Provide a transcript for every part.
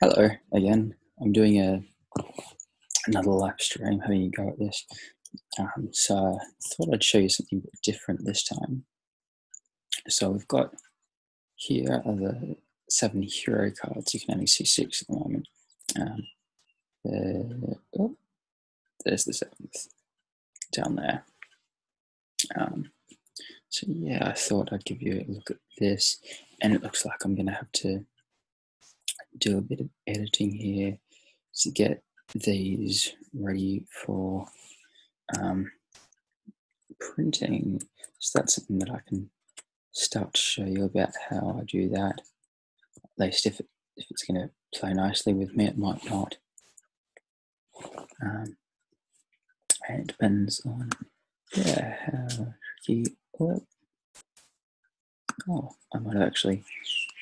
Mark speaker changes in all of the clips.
Speaker 1: Hello again. I'm doing a another live stream, having a go at this. Um, so I thought I'd show you something bit different this time. So we've got here are the seven hero cards. You can only see six at the moment. Um, the, oh, there's the seventh down there. Um, so yeah, I thought I'd give you a look at this, and it looks like I'm going to have to do a bit of editing here to get these ready for um, printing. So that's something that I can start to show you about how I do that. At least if, it, if it's going to play nicely with me, it might not. Um, and it depends on yeah, how tricky. Oh, I might have actually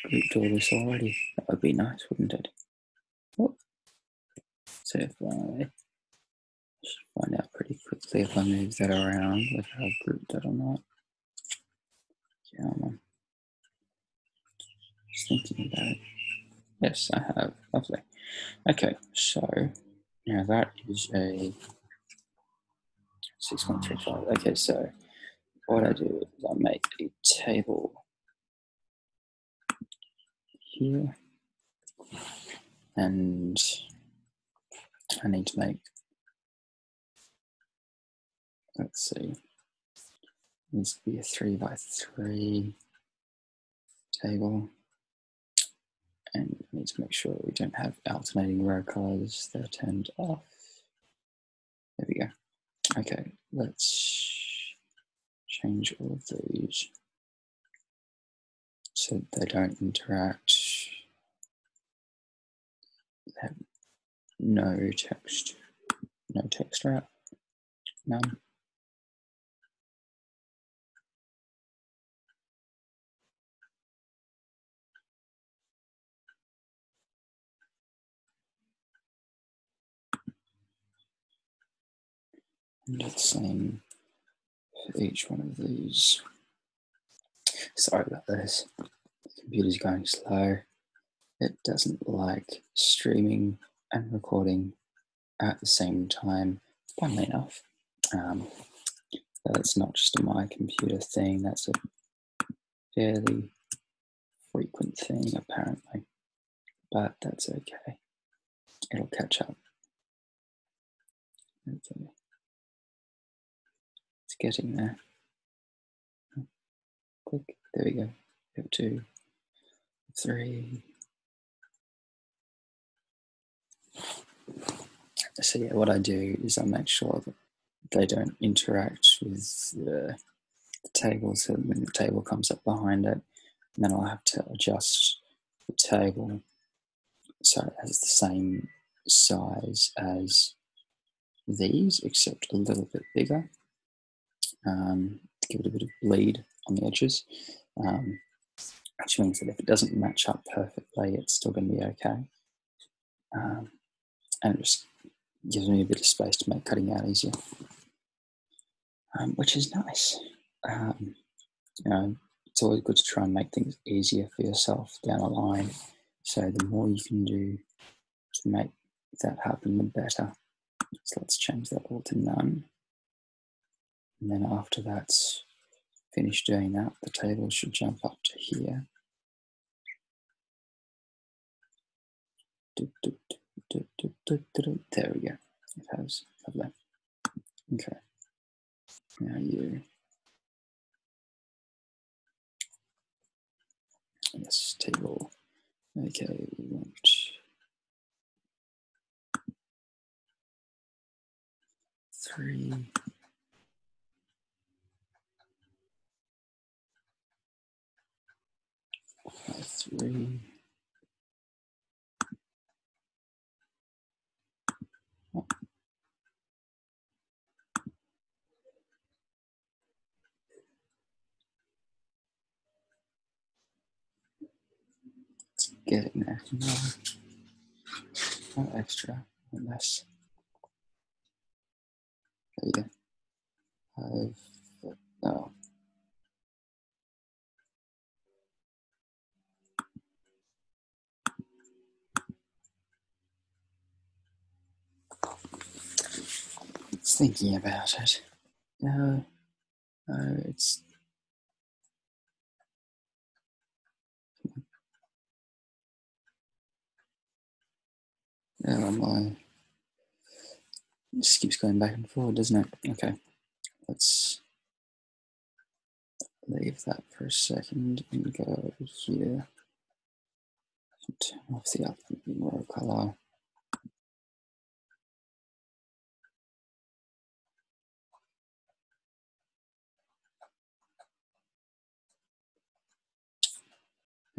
Speaker 1: grouped all this already. That would be nice, wouldn't it? Oh. So if I find out pretty quickly if I move that around, whether I've grouped that or not. Yeah, I'm just thinking about it. Yes, I have. Lovely. Okay, so now that is a 6.35. Okay, so what I do is I make a table here and I need to make, let's see, needs to be a three by three table. And we need to make sure we don't have alternating row colors that are turned off. There we go. Okay, let's change all of these so they don't interact. Have no text, no text wrap, none. And the same for each one of these. Sorry about this. Computer's going slow. It doesn't like streaming and recording at the same time, funnily enough. Um, that's not just a my computer thing, that's a fairly frequent thing, apparently. But that's okay. It'll catch up. Okay. It's getting there. Click. There we go. We have two, three. So yeah, what I do is I make sure that they don't interact with the, the table. So when the table comes up behind it, then I'll have to adjust the table so it has the same size as these, except a little bit bigger um, give it a bit of bleed on the edges, um, which means that if it doesn't match up perfectly, it's still going to be okay. Um, and it just gives me a bit of space to make cutting out easier, um, which is nice. Um, you know, it's always good to try and make things easier for yourself down the line. So the more you can do to make that happen, the better. So let's change that all to none. And then after that's finished doing that, the table should jump up to here. There we go. It has. Lovely. Okay. Now you. Yes, table. Okay, we want three. Three. It's getting there. No, not extra, less. There you go. Five. No. Thinking about it. No, no, it's Oh my. It just keeps going back and forward, doesn't it? Okay, let's leave that for a second and go over here. Turn off the other row color.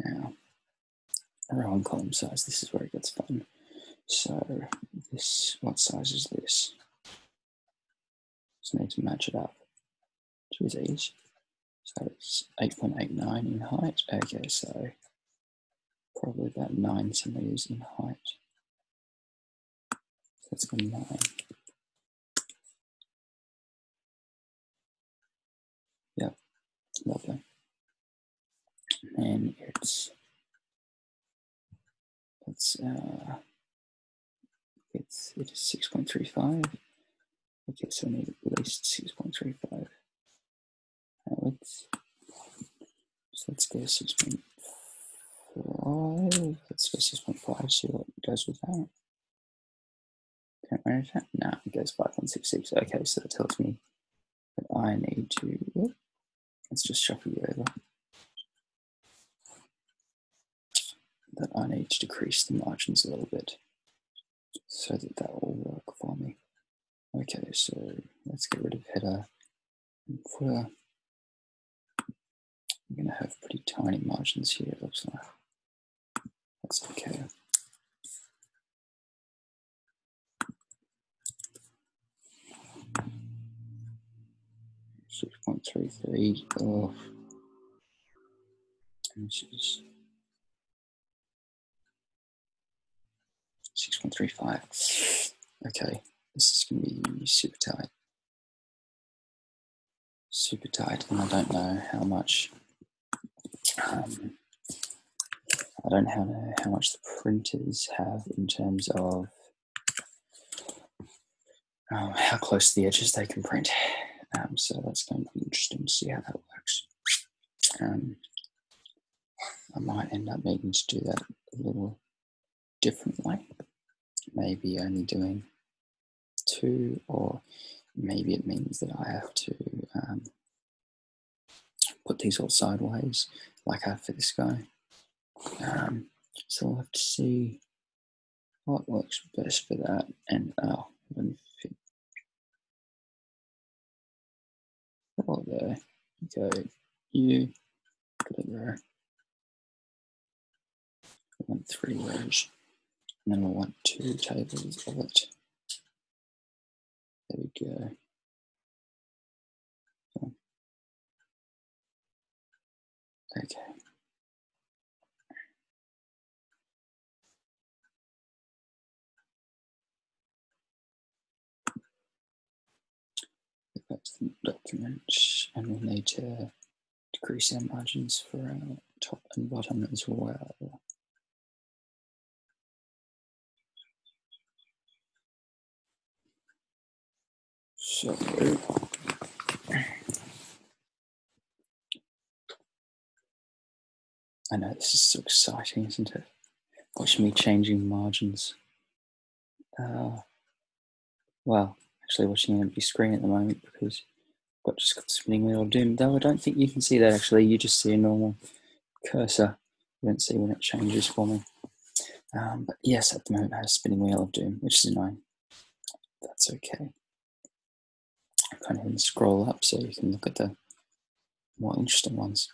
Speaker 1: Now, row and column size, this is where it gets fun. So this, what size is this? Just need to match it up to these. So it's 8.89 in height. Okay, so probably about nine centimeters in height. So let's go nine. Yep, lovely. And it's it's uh it's it is 6.35. Okay, so I need at least 6.35. Now let's so let's go 6.5. Let's go 6.5, see what it goes with that. Can't manage that? No, it goes 5.66. Okay, so that tells me that I need to let's just shuffle you over. That I need to decrease the margins a little bit so that that will work for me. Okay, so let's get rid of header and footer. I'm going to have pretty tiny margins here, it looks like. That's okay. Six point three three oh. off. This is 6.35. Okay, this is going to be super tight. Super tight, and I don't know how much. Um, I don't know how much the printers have in terms of um, how close to the edges they can print. Um, so that's going to be interesting to see how that works. Um, I might end up needing to do that a little differently maybe only doing two, or maybe it means that I have to um, put these all sideways like I have for this guy. Um, so I'll have to see what works best for that. And oh, me fit. Oh, there. Go you, put it there. Want three rows. And then we'll want two tables of it. There we go. Okay. To the document, and we'll need to decrease our margins for our top and bottom as well. So I know this is so exciting, isn't it? Watch me changing margins. Uh, well, actually watching an empty screen at the moment because I've got just got the spinning wheel of doom. Though I don't think you can see that actually. You just see a normal cursor. You don't see when it changes for me. Um, but yes, at the moment I have a spinning wheel of doom, which is annoying. That's okay kind of scroll up so you can look at the more interesting ones.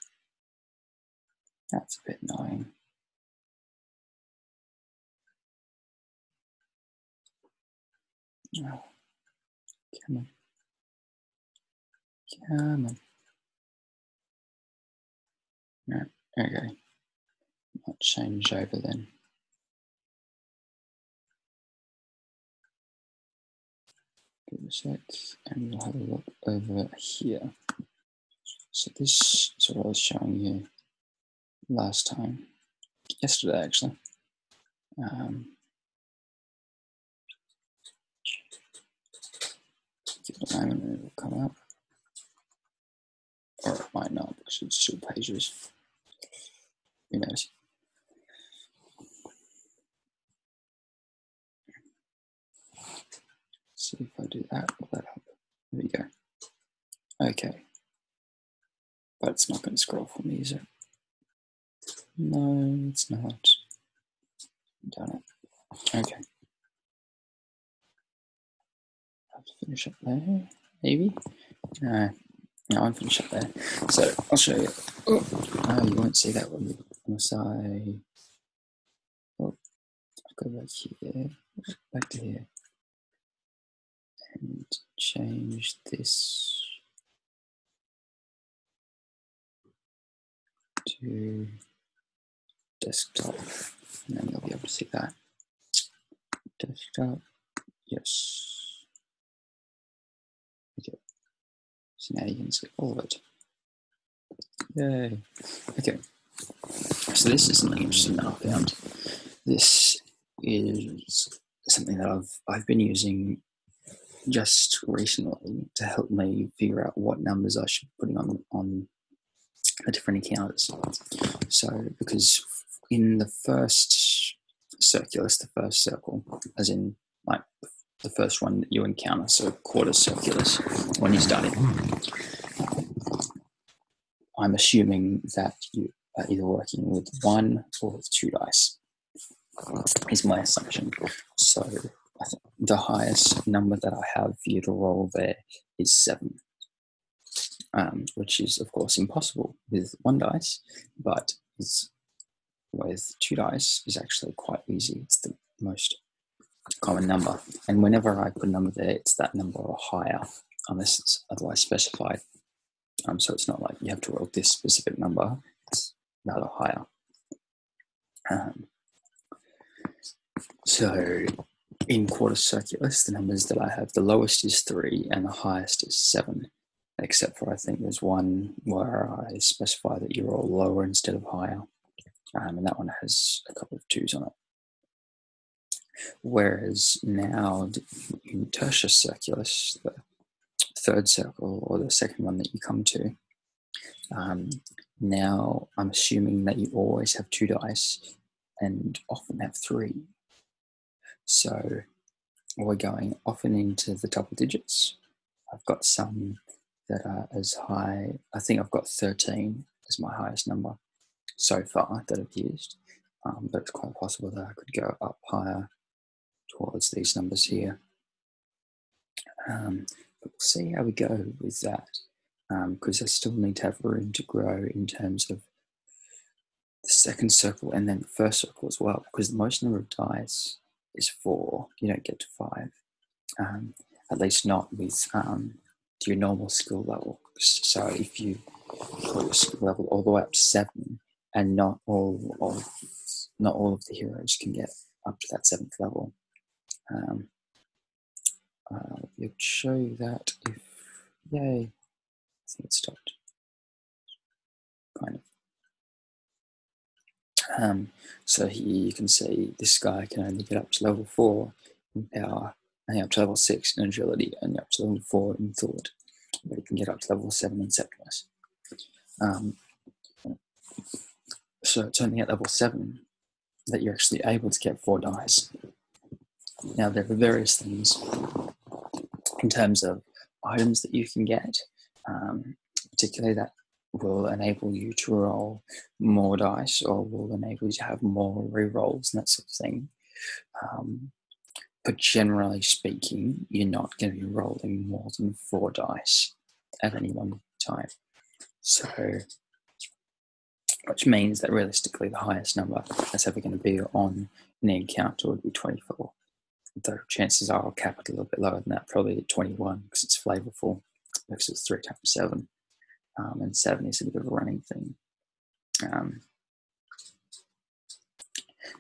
Speaker 1: That's a bit annoying. Oh, come on. Come on. No, okay. Might change over then. Give a sec and we'll have a look over here. So this is what I was showing you last time, yesterday actually. Um, at the moment and it'll come up. Or it might not because it's still pages. Who knows? See if I do that, will that help? There we go. Okay. But it's not going to scroll for me, is it? No, it's not. Done it. Okay. Have to finish up there, maybe? No, no, I'm finished up there. So I'll show you. Oh, oh you won't see that one unless I. Oh, I'll go back here, back to here and change this to desktop. And then you'll be able to see that. Desktop yes. Okay. So now you can see all of it. Yay. Okay. So this is something interesting that I found. This is something that I've I've been using just recently to help me figure out what numbers I should be putting on on the different encounters. So because in the first circulus, the first circle, as in like the first one that you encounter, so Quartus circulus, when you start it, I'm assuming that you are either working with one or with two dice, is my assumption. So the highest number that I have for you to roll there is seven, um, which is of course impossible with one dice, but with two dice is actually quite easy. It's the most common number, and whenever I put a number there, it's that number or higher, unless it's otherwise specified. Um, so it's not like you have to roll this specific number; it's rather higher. Um, so in Quartus circulus, the numbers that I have, the lowest is three and the highest is seven, except for I think there's one where I specify that you roll lower instead of higher, um, and that one has a couple of twos on it. Whereas now in tertius circulus, the third circle or the second one that you come to, um, now I'm assuming that you always have two dice and often have three so we're going often into the double digits. I've got some that are as high, I think I've got 13 as my highest number so far that I've used. Um, but it's quite possible that I could go up higher towards these numbers here. Um, but we'll see how we go with that because um, I still need to have room to grow in terms of the second circle and then the first circle as well because the most number of dice is four. You don't get to five, um, at least not with um, your normal skill level. So if you put your skill level all the way up to seven, and not all of not all of the heroes can get up to that seventh level. Um, uh, will show you that if yay, I think it stopped. Kind of. Um, so here you can see this guy can only get up to level 4 in power, and up to level 6 in agility, and up to level 4 in thought. But he can get up to level 7 in Septimus. Um, so it's only at level 7 that you're actually able to get 4 dice. Now there are various things in terms of items that you can get, um, particularly that will enable you to roll more dice or will enable you to have more re-rolls and that sort of thing. Um, but generally speaking, you're not going to be rolling more than four dice at any one time. So, which means that realistically, the highest number that's ever going to be on an encounter would be 24. Though chances are I'll cap it a little bit lower than that, probably at 21 because it's flavorful, because it's 3 times 7 um, and seven is a bit of a running thing. Um,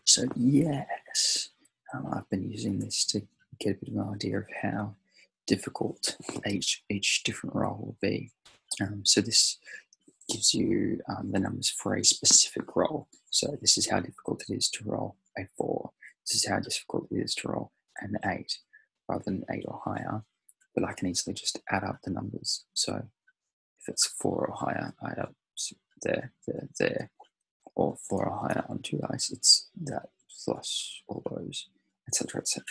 Speaker 1: so yes, um, I've been using this to get a bit of an idea of how difficult each each different roll will be. Um, so this gives you um, the numbers for a specific roll. So this is how difficult it is to roll a four. This is how difficult it is to roll an eight, rather than eight or higher. but I can easily just add up the numbers. So it's four or higher, I add up there, there, there, or four or higher on two dice, it's that plus all those, etc., etc.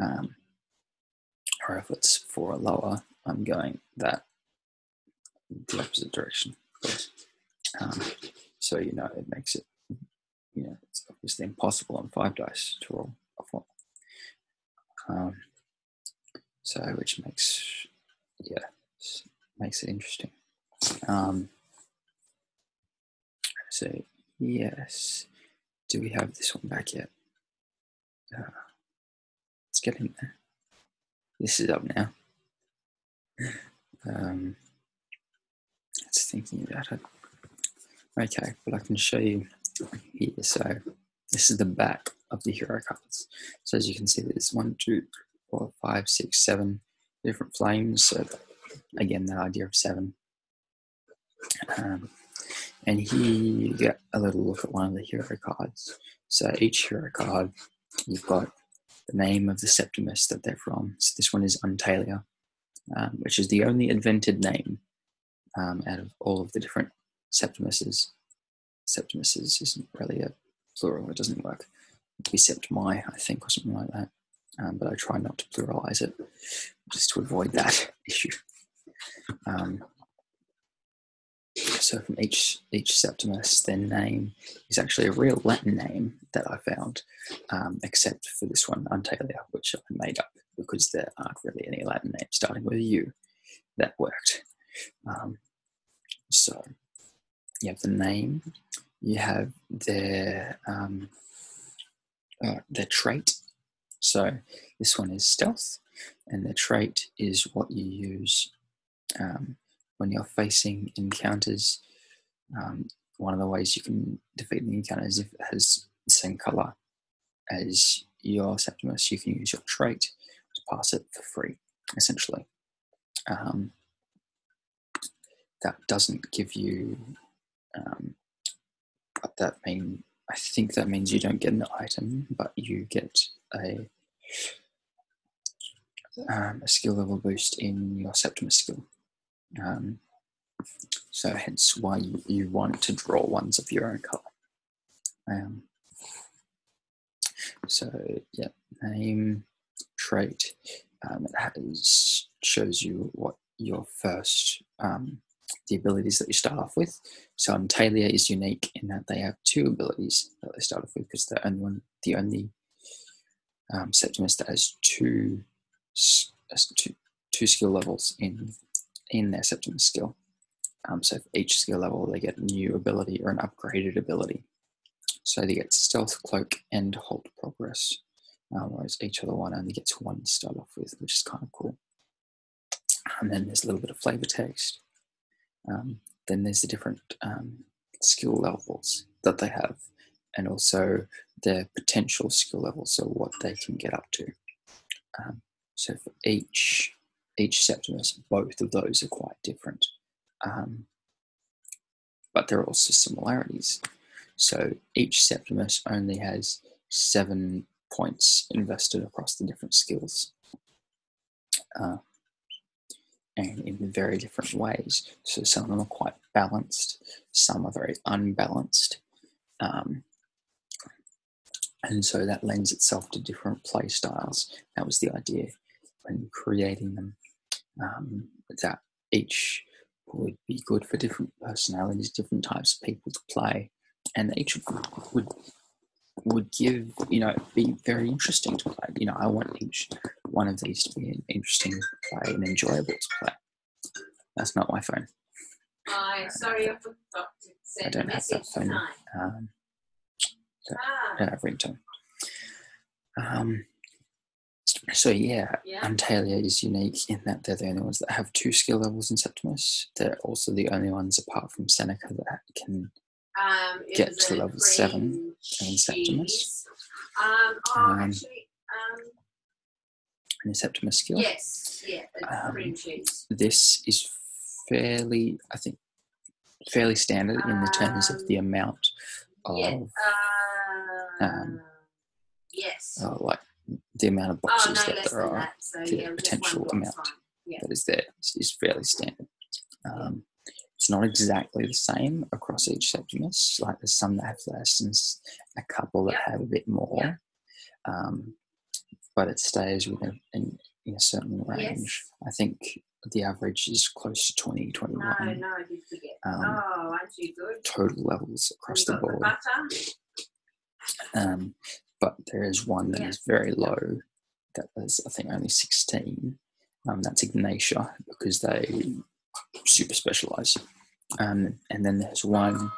Speaker 1: Um, or if it's four or lower, I'm going that the opposite direction. Um, so you know it makes it, you know, it's obviously impossible on five dice to roll a four. Um, so which makes, yeah, makes it interesting. Um, so yes, do we have this one back yet? Uh, let's get in there. This is up now. Um, it's thinking about it. Okay, but I can show you here. So this is the back of the hero cards. So as you can see, there's one, two, four, five, six, seven different flames. So again, the idea of seven. Um, and here get a little look at one of the hero cards. So each hero card, you've got the name of the Septimus that they're from. So this one is Untalia, um, which is the only invented name um, out of all of the different Septimuses. Septimuses isn't really a plural, it doesn't work. Be Septimi, I think, or something like that. Um, but I try not to pluralize it just to avoid that issue. Um, so from each each Septimus, their name is actually a real Latin name that I found, um, except for this one, Untalia, which I made up because there aren't really any Latin names starting with U that worked. Um, so you have the name, you have their um, uh, their trait. So this one is stealth, and the trait is what you use um, when you're facing encounters. Um, one of the ways you can defeat the encounter is if it has the same color as your Septimus, you can use your trait to pass it for free, essentially. Um, that doesn't give you, um, that mean I think that means you don't get an item, but you get a um, a skill level boost in your Septimus skill. Um, so hence why you, you, want to draw ones of your own color. Um, so yeah, name, trait, um, it has, shows you what your first, um, the abilities that you start off with. So Untalia is unique in that they have two abilities that they start off with because they're only one, the only um, Septimus that has two, two, two skill levels in in their Septimus skill. Um, so for each skill level, they get a new ability or an upgraded ability. So they get Stealth, Cloak, and Halt Progress, um, whereas each other one only gets one to start off with, which is kind of cool. And then there's a little bit of flavor text. Um, then there's the different um, skill levels that they have, and also their potential skill levels, so what they can get up to. Um, so for each each Septimus, both of those are quite different. Um, but there are also similarities. So each Septimus only has seven points invested across the different skills. Uh, and in very different ways. So some of them are quite balanced, some are very unbalanced. Um, and so that lends itself to different play styles. That was the idea when creating them um, that each would be good for different personalities, different types of people to play, and each would would give you know be very interesting to play. You know, I want each one of these to be an interesting to play and enjoyable to play. That's not my phone.
Speaker 2: Hi, sorry, I forgot to send
Speaker 1: I don't have that phone. Um, so I
Speaker 2: Ah,
Speaker 1: don't have ringtone. Um, so yeah,
Speaker 2: Yeah.
Speaker 1: Untalia is unique in that they're the only ones that have two skill levels in Septimus. They're also the only ones apart from Seneca that can
Speaker 2: um,
Speaker 1: get to level seven in Septimus.
Speaker 2: Um, oh,
Speaker 1: Um,
Speaker 2: actually, um,
Speaker 1: Septimus skill.
Speaker 2: yes, yeah,
Speaker 1: Um. This is fairly, I think, fairly standard in the terms of the amount of
Speaker 2: yeah. Uh,
Speaker 1: um,
Speaker 2: yes.
Speaker 1: uh, like the amount of
Speaker 2: Oh,
Speaker 1: boxes
Speaker 2: no
Speaker 1: that there are
Speaker 2: that. So
Speaker 1: the
Speaker 2: yeah,
Speaker 1: potential amount.
Speaker 2: Yeah.
Speaker 1: that is there is, fairly standard. Um, it's not exactly the same across each Septimus. Like there's some that have less and a couple that have a bit more. Um, but it stays within in, in a certain range. I think the average is close to 20, 21
Speaker 2: No, no, I did forget.
Speaker 1: um,
Speaker 2: oh, aren't you good?
Speaker 1: total levels across the board.
Speaker 2: butter.
Speaker 1: Um, but there is one that is
Speaker 2: Yeah.
Speaker 1: very low. That is, I think, only 16. Um, that's Ignatia because they super specialize. Um, and then there's one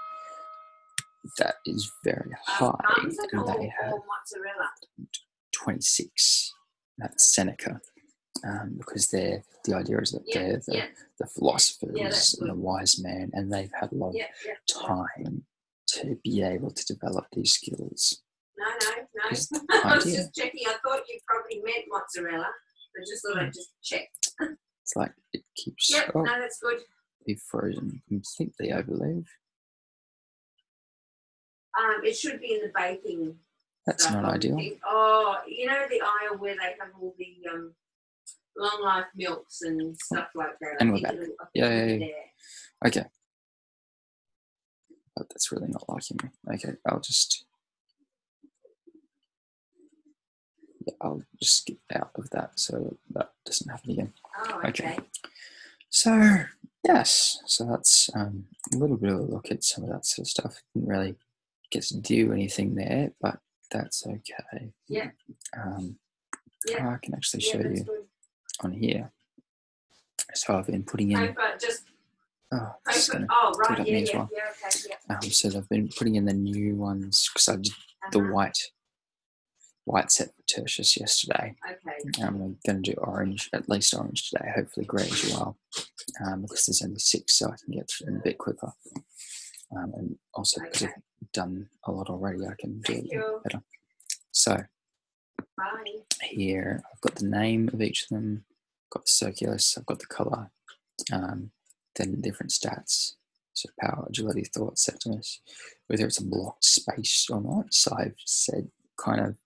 Speaker 1: that is very high,
Speaker 2: Um, parmesan
Speaker 1: and they have
Speaker 2: mozzarella.
Speaker 1: 26. That's Seneca. Um, because they're the idea is that
Speaker 2: Yeah,
Speaker 1: they're the,
Speaker 2: yeah,
Speaker 1: the philosophers
Speaker 2: that's
Speaker 1: and the wise men, and they've had a lot of
Speaker 2: yeah, yeah.
Speaker 1: time to be able to develop these skills.
Speaker 2: No, no, no. I was just checking. I thought you probably meant mozzarella. I just thought
Speaker 1: Hmm.
Speaker 2: I'd just check.
Speaker 1: It's like it keeps
Speaker 2: Yep,
Speaker 1: oh,
Speaker 2: no, that's good.
Speaker 1: be frozen completely, I believe.
Speaker 2: Um, it should be in the baking.
Speaker 1: That's
Speaker 2: stuff,
Speaker 1: not ideal.
Speaker 2: Oh, you know the aisle where they have all the um, long life milks and stuff like that.
Speaker 1: And we're back.
Speaker 2: it'll- I think
Speaker 1: Yeah, yeah, yeah. Okay. But that's really not liking me. Okay, I'll just yeah, I'll just skip out of that so that doesn't happen again.
Speaker 2: Oh,
Speaker 1: Okay.
Speaker 2: okay.
Speaker 1: So yes, so that's um, a little bit of a look at some of that sort of stuff. Didn't really get to do anything there, but that's okay.
Speaker 2: Yeah.
Speaker 1: Um,
Speaker 2: Yeah.
Speaker 1: I can actually show
Speaker 2: that's
Speaker 1: you
Speaker 2: good.
Speaker 1: on here. So I've been putting in.
Speaker 2: Just
Speaker 1: Oh,
Speaker 2: paper.
Speaker 1: gonna
Speaker 2: Oh, right. Yeah, yeah,
Speaker 1: well.
Speaker 2: yeah. Okay, yeah.
Speaker 1: Um, so they've been putting in the new ones because I did the
Speaker 2: Uh-huh.
Speaker 1: white white set for Tertius yesterday.
Speaker 2: Okay.
Speaker 1: Um, I'm going to do orange, at least orange today, hopefully grey as well, um, because there's only six, so I can get through them a bit quicker. Um, and also because I've done a lot already, I can do it better. So
Speaker 2: Bye.
Speaker 1: here I've got the name of each of them, got the circulus, I've got the colour, um, then different stats. So power, agility, thought, septimus, whether it's a blocked space or not. So I've said kind of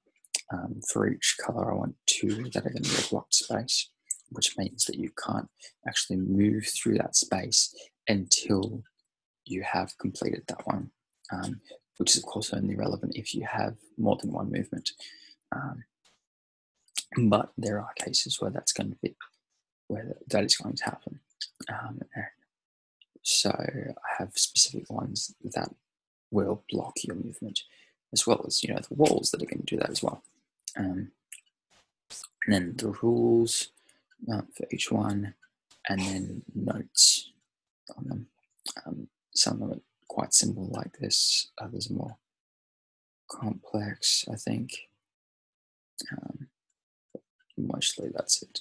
Speaker 1: um, for each color, I want two that are going to blocked space, which means that you can't actually move through that space until you have completed that one, um, which is of course only relevant if you have more than one movement. Um, but there are cases where that's going to be where that is going to happen. Um, so I have specific ones that will block your movement, as well as you know the walls that are going to do that as well. Um, and then the rules uh, for each one, and then notes on them. Um, some of them are quite simple like this, others are more complex, I think. Um, mostly that's it.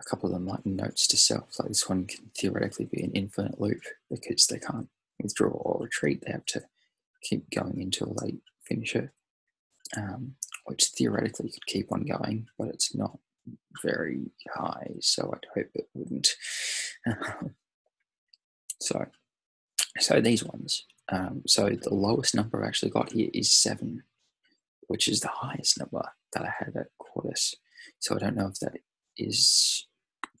Speaker 1: A couple of them like notes to self, like this one can theoretically be an infinite loop because they can't withdraw or retreat, they have to keep going until they finish it. Um, which theoretically could keep on going, but it's not very high, so I'd hope it wouldn't. so, so these ones. Um, so the lowest number I actually got here is seven, which is the highest number that I had at Quartus. So I don't know if that is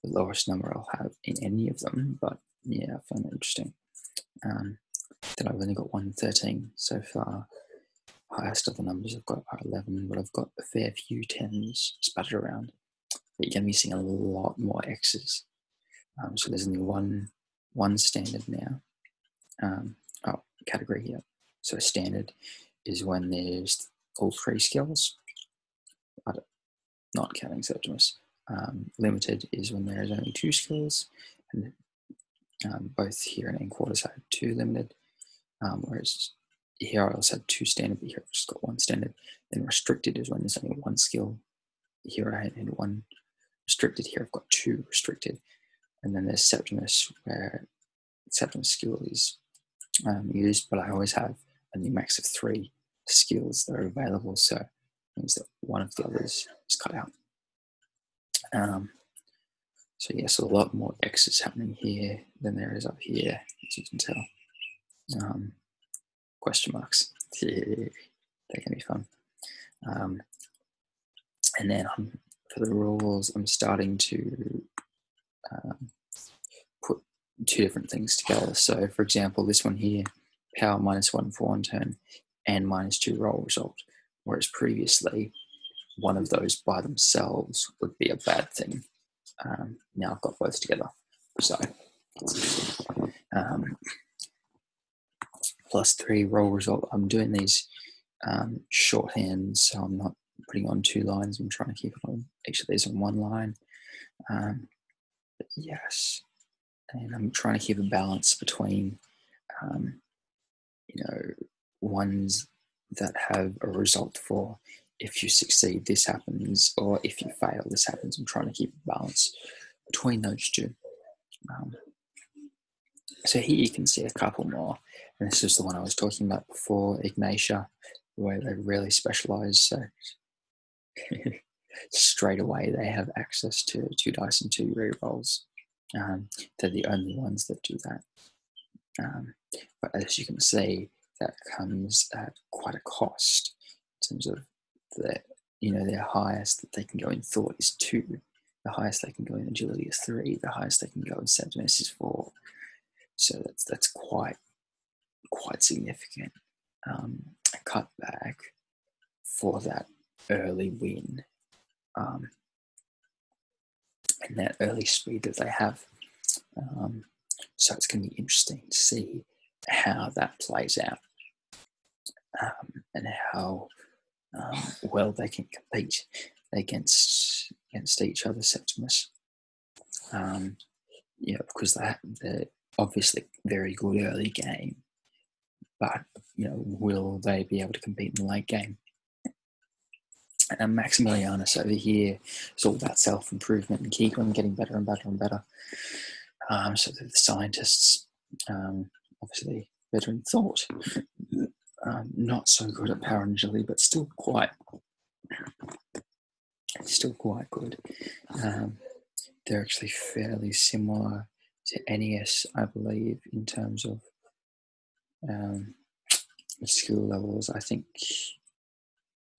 Speaker 1: the lowest number I'll have in any of them, but yeah, I found it interesting. Um, then I've only got 113 so far highest of the numbers I've got are 11, but I've got a fair few 10s spattered around. But you're going to be seeing a lot more X's. Um, so there's only one, one standard now. Um, oh, category here. So standard is when there's all three skills, not counting Septimus. Um, limited is when there is only two skills, and um, both here and in Quartus have two limited, um, whereas here I also have two standard, but here I've just got one standard. Then restricted is when there's only one skill. Here I had one restricted, here I've got two restricted. And then there's Septimus, where Septimus skill is um, used, but I always have only max of three skills that are available, so it means that one of the others is cut out. Um, so yes, a lot more X is happening here than there is up here, as you can tell. Um, question marks. they can be fun. Um, and then for the rules, I'm starting to um, put two different things together. So, for example, this one here, power minus one for one turn and minus two roll result, whereas previously one of those by themselves would be a bad thing. Um, now I've got both together. So, um, plus three roll result. I'm doing these um, shorthands, so I'm not putting on two lines. I'm trying to keep it on each of these on one line. Um, yes, and I'm trying to keep a balance between, um, you know, ones that have a result for if you succeed, this happens, or if you fail, this happens. I'm trying to keep a balance between those two. Um, so here you can see a couple more, and this is the one I was talking about before, Ignatia, where they really specialize. So straight away they have access to two dice and two rerolls. Um, they're the only ones that do that. Um, but as you can see, that comes at quite a cost in terms of the, you know, their highest that they can go in thought is two. The highest they can go in agility is three. The highest they can go in Septimus is four. So that's that's quite quite significant. Um, cutback for that early win um, and that early speed that they have. Um, so it's going to be interesting to see how that plays out um, and how um, well they can compete against against each other, Septimus. Um, yeah, because they they're obviously very good early game, but you know, will they be able to compete in the late game? And Maximilianus over here is all about self improvement and keep on getting better and better and better. Um, so the scientists, um, obviously better in thought, um, not so good at agility, but still quite, still quite good. Um, they're actually fairly similar to NES, I believe, in terms of um, skill levels. I think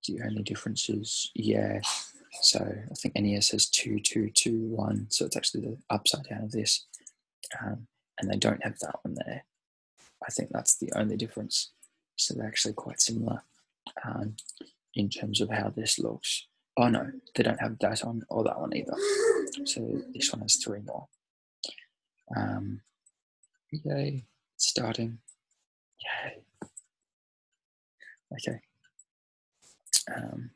Speaker 1: the only difference is, yeah. So I think NES has two, two, two, one. So it's actually the upside down of this, um, and they don't have that one there. I think that's the only difference. So they're actually quite similar um, in terms of how this looks. Oh no, they don't have that on or that one either. So this one has three more. Um, yay, starting. Yay. Okay. Um,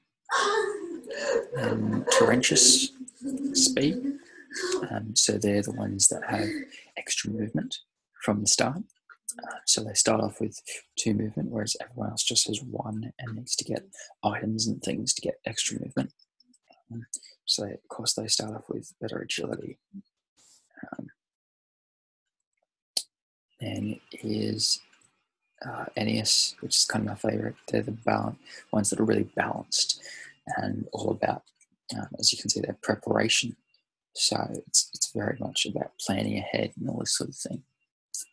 Speaker 1: and Terentius speed. Um, so they're the ones that have extra movement from the start. Uh, so they start off with two movement, whereas everyone else just has one and needs to get items and things to get extra movement. Um, so of course they start off with better agility. Um, then is uh, NES, which is kind of my favorite. They're the balance, ones that are really balanced and all about, um, as you can see, their preparation. So it's, it's very much about planning ahead and all this sort of thing.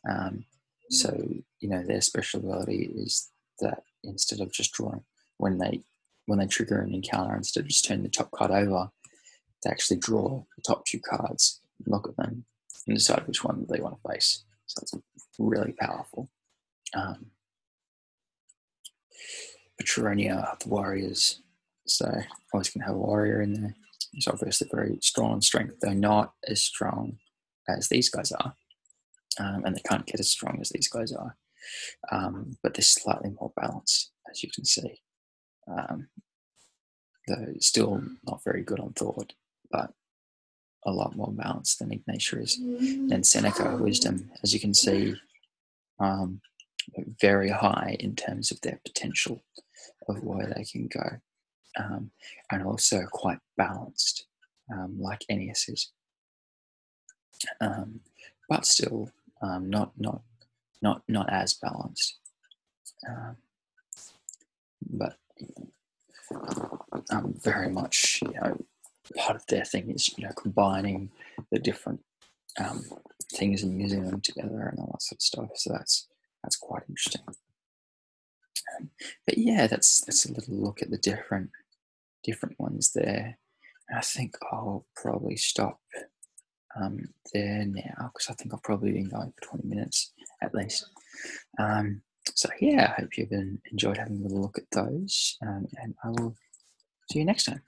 Speaker 1: Um, so, you know, their speciality is that instead of just drawing, when they when they trigger an encounter, instead of just turning the top card over, they actually draw the top two cards, look at them, and decide which one they want to face. So it's really powerful. Um, Petronia, the Warriors. So always going to have a warrior in there. It's obviously very strong in strength, though not as strong as these guys are um, and they can't get as strong as these guys are. Um, but they're slightly more balanced, as you can see. Um, though still not very good on thought, but a lot more balanced than Ignatia is. And Seneca, wisdom, as you can see, um, very high in terms of their potential of where they can go, um, and also quite balanced, um, like NES is. Um, but still um, not not not not as balanced. Um, but um, very much, you know, part of their thing is you know combining the different things and using them together and all that sort of stuff. So that's that's quite interesting. Um, but yeah, that's that's a little look at the different different ones there. And I think I'll probably stop um, there now because I think I've probably been going for 20 minutes at least. Um, so, yeah, I hope you've been, enjoyed having a little look at those. Um, and I will see you next time.